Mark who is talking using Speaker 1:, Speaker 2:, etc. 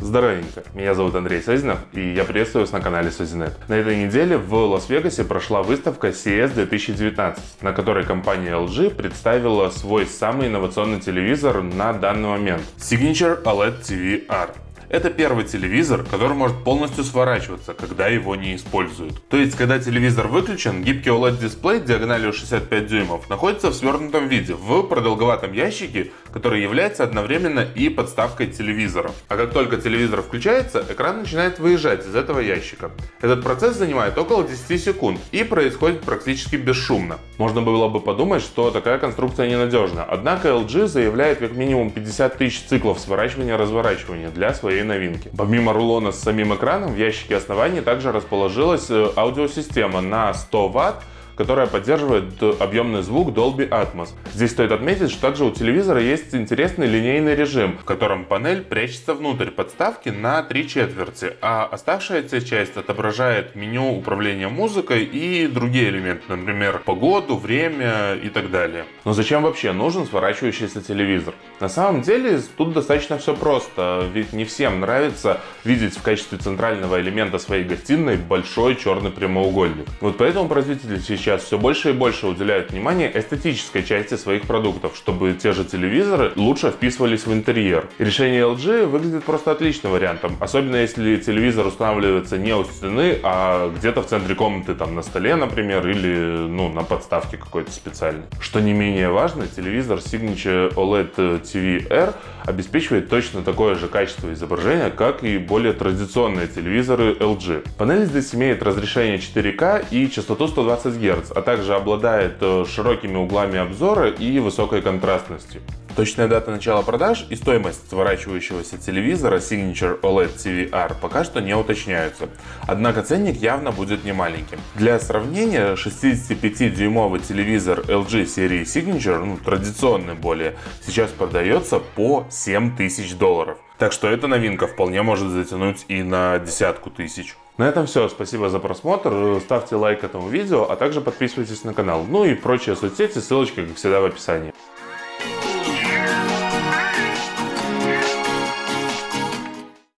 Speaker 1: Здоровенько, меня зовут Андрей Сазинов и я приветствую вас на канале Сазинет. На этой неделе в Лас-Вегасе прошла выставка CES 2019, на которой компания LG представила свой самый инновационный телевизор на данный момент Signature OLED TV R. Это первый телевизор, который может полностью сворачиваться, когда его не используют. То есть, когда телевизор выключен, гибкий OLED-дисплей диагональю 65 дюймов находится в свернутом виде, в продолговатом ящике, который является одновременно и подставкой телевизора. А как только телевизор включается, экран начинает выезжать из этого ящика. Этот процесс занимает около 10 секунд и происходит практически бесшумно. Можно было бы подумать, что такая конструкция ненадежна, однако LG заявляет как минимум 50 тысяч циклов сворачивания-разворачивания для своей новинки. Помимо рулона с самим экраном, в ящике основания также расположилась э, аудиосистема на 100 Вт, которая поддерживает объемный звук Dolby Atmos. Здесь стоит отметить, что также у телевизора есть интересный линейный режим, в котором панель прячется внутрь подставки на три четверти, а оставшаяся часть отображает меню управления музыкой и другие элементы, например, погоду, время и так далее. Но зачем вообще нужен сворачивающийся телевизор? На самом деле тут достаточно все просто, ведь не всем нравится видеть в качестве центрального элемента своей гостиной большой черный прямоугольник. Вот поэтому производители сейчас сейчас все больше и больше уделяют внимание эстетической части своих продуктов, чтобы те же телевизоры лучше вписывались в интерьер. решение LG выглядит просто отличным вариантом, особенно если телевизор устанавливается не у стены, а где-то в центре комнаты, там на столе, например, или ну, на подставке какой-то специальной. Что не менее важно, телевизор Signature OLED TV R обеспечивает точно такое же качество изображения, как и более традиционные телевизоры LG. Панель здесь имеет разрешение 4К и частоту 120 Гц, Гц, а также обладает э, широкими углами обзора и высокой контрастностью. Точная дата начала продаж и стоимость сворачивающегося телевизора Signature OLED TV-R пока что не уточняются, однако ценник явно будет немаленьким. Для сравнения, 65-дюймовый телевизор LG серии Signature, ну, традиционный более, сейчас продается по 7000 долларов. Так что эта новинка вполне может затянуть и на десятку тысяч. На этом все. Спасибо за просмотр. Ставьте лайк этому видео, а также подписывайтесь на канал. Ну и прочие соцсети, ссылочка, как всегда, в описании.